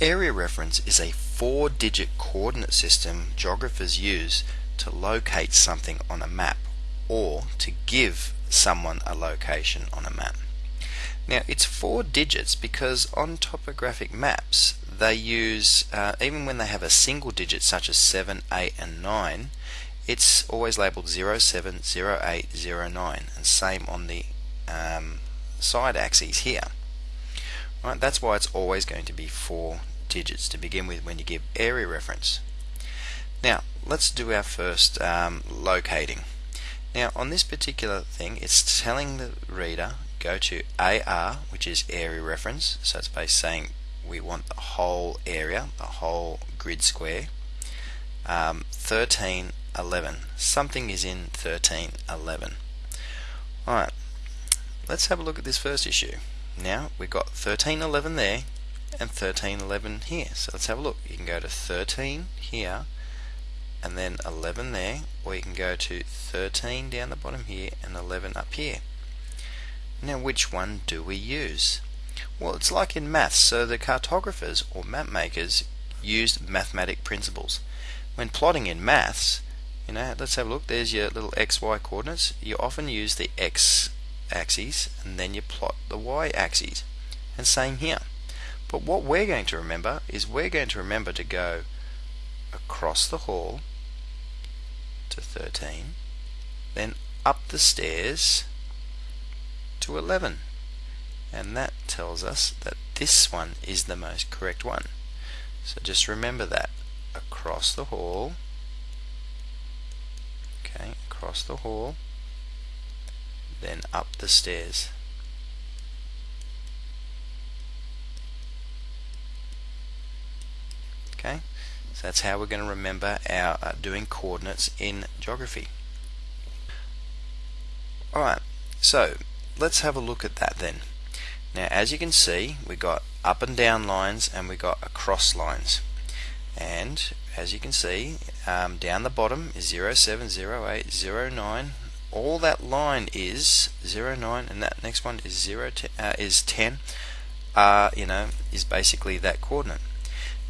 Area reference is a four-digit coordinate system geographers use to locate something on a map or to give someone a location on a map. Now it's four digits because on topographic maps they use, uh, even when they have a single digit such as 7, 8 and 9, it's always labeled 0, 7, 0, 8, 0, 9 and same on the um, side axes here. Right, that's why it's always going to be four digits to begin with when you give area reference. Now let's do our first um, locating. Now on this particular thing it's telling the reader go to AR which is area reference. So it's basically saying we want the whole area the whole grid square. Um, 1311 something is in 1311 alright let's have a look at this first issue. Now we've got 1311 there and 1311 here. So let's have a look. You can go to 13 here and then 11 there or you can go to 13 down the bottom here and 11 up here. Now which one do we use? Well it's like in maths. So the cartographers or map makers used mathematic principles. When plotting in maths you know let's have a look. There's your little xy coordinates. You often use the x axis and then you plot the y axis. And same here but what we're going to remember is we're going to remember to go across the hall to 13, then up the stairs to 11. And that tells us that this one is the most correct one. So just remember that. Across the hall, okay, across the hall, then up the stairs. Okay, so that's how we're going to remember our uh, doing coordinates in geography. Alright, so let's have a look at that then. Now as you can see we got up and down lines and we got across lines and as you can see um, down the bottom is 070809 all that line is 09 and that next one is 0 uh, is 10 uh, you know is basically that coordinate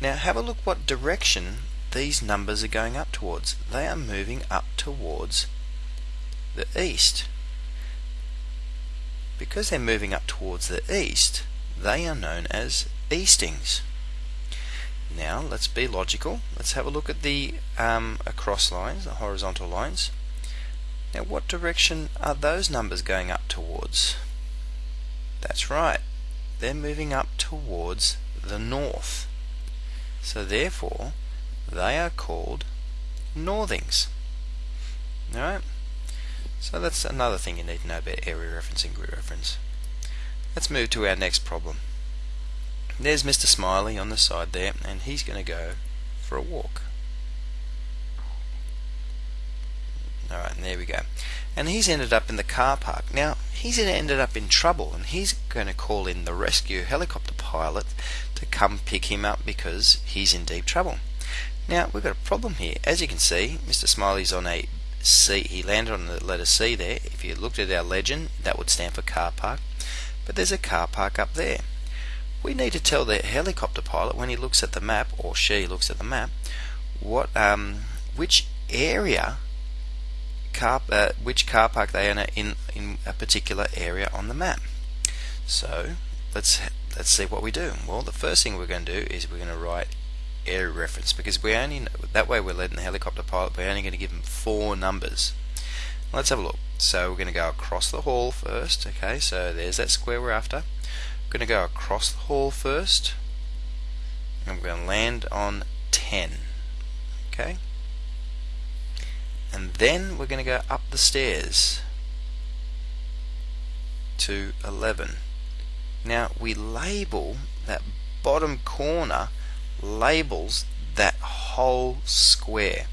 now have a look what direction these numbers are going up towards. They are moving up towards the east. Because they're moving up towards the east, they are known as eastings. Now let's be logical. Let's have a look at the um, across lines, the horizontal lines. Now what direction are those numbers going up towards? That's right. They're moving up towards the north. So therefore, they are called northings. Alright? So that's another thing you need to know about area reference and grid reference. Let's move to our next problem. There's Mr. Smiley on the side there, and he's going to go for a walk. Alright, and there we go. And he's ended up in the car park. Now, he's ended up in trouble, and he's going to call in the rescue helicopter pilot to come pick him up because he's in deep trouble. Now we've got a problem here. As you can see, Mr. Smiley's on a C. He landed on the letter C there. If you looked at our legend, that would stand for car park. But there's a car park up there. We need to tell the helicopter pilot when he looks at the map, or she looks at the map, what um, which area car uh, which car park they are in in a particular area on the map. So let's let's see what we do. Well, the first thing we're going to do is we're going to write area reference because we only that way we're letting the helicopter pilot we're only going to give him four numbers. Let's have a look. So we're going to go across the hall first. Okay, so there's that square we're after. We're going to go across the hall first, and we're going to land on 10. Okay, and then we're going to go up the stairs to 11. Now we label that bottom corner labels that whole square.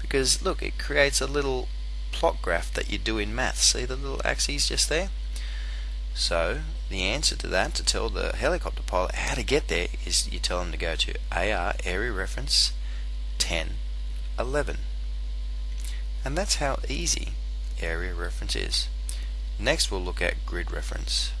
Because look it creates a little plot graph that you do in maths. See the little axes just there? So the answer to that to tell the helicopter pilot how to get there is you tell them to go to AR area reference 10 11 and that's how easy area reference is. Next we'll look at grid reference